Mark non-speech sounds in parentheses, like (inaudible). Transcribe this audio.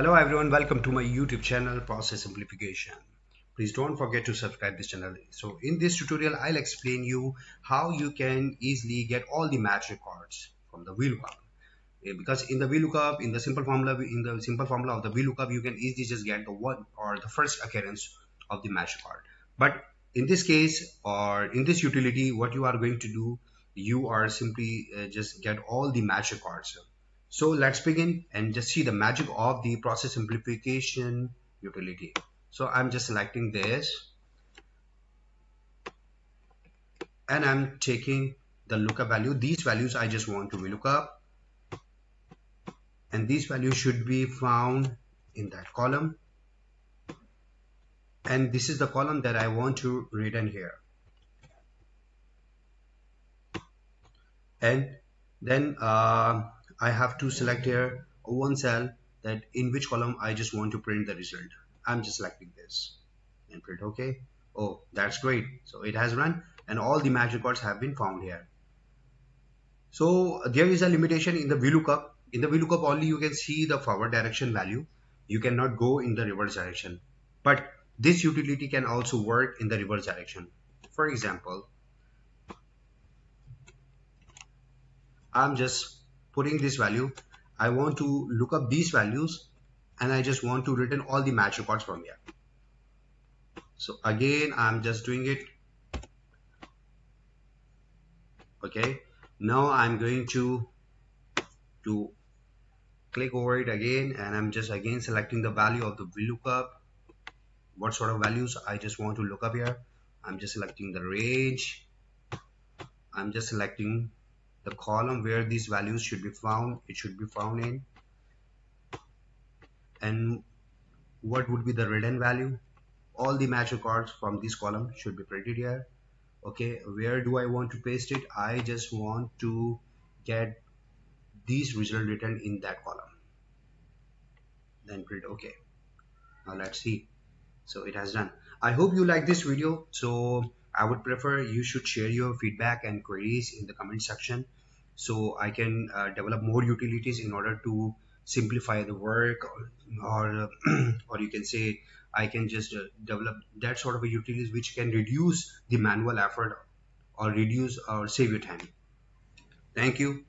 Hello everyone, welcome to my YouTube channel Process Simplification. Please don't forget to subscribe this channel. So in this tutorial, I'll explain you how you can easily get all the match records from the VLOOKUP. Because in the VLOOKUP, in the simple formula, in the simple formula of the VLOOKUP, you can easily just get the one or the first occurrence of the match record. But in this case or in this utility, what you are going to do, you are simply uh, just get all the match records so let's begin and just see the magic of the process simplification utility. So I'm just selecting this and I'm taking the lookup value. These values I just want to be lookup and these values should be found in that column and this is the column that I want to read in here and then uh, I have to select here one cell that in which column I just want to print the result. I'm just selecting this and print OK. Oh, that's great. So it has run and all the match records have been found here. So there is a limitation in the VLOOKUP. In the VLOOKUP only you can see the forward direction value. You cannot go in the reverse direction. But this utility can also work in the reverse direction. For example, I'm just putting this value I want to look up these values and I just want to return all the match records from here. So again I'm just doing it. Okay. Now I'm going to to click over it again and I'm just again selecting the value of the VLOOKUP. What sort of values I just want to look up here? I'm just selecting the range. I'm just selecting the column where these values should be found it should be found in. And what would be the return value? All the match records from this column should be printed here. Okay where do I want to paste it? I just want to get these result written in that column. Then print okay. Now let's see. So it has done. I hope you like this video. So I would prefer you should share your feedback and queries in the comment section so I can uh, develop more utilities in order to simplify the work or or, (clears throat) or you can say I can just uh, develop that sort of a utilities which can reduce the manual effort or reduce or save your time. Thank you.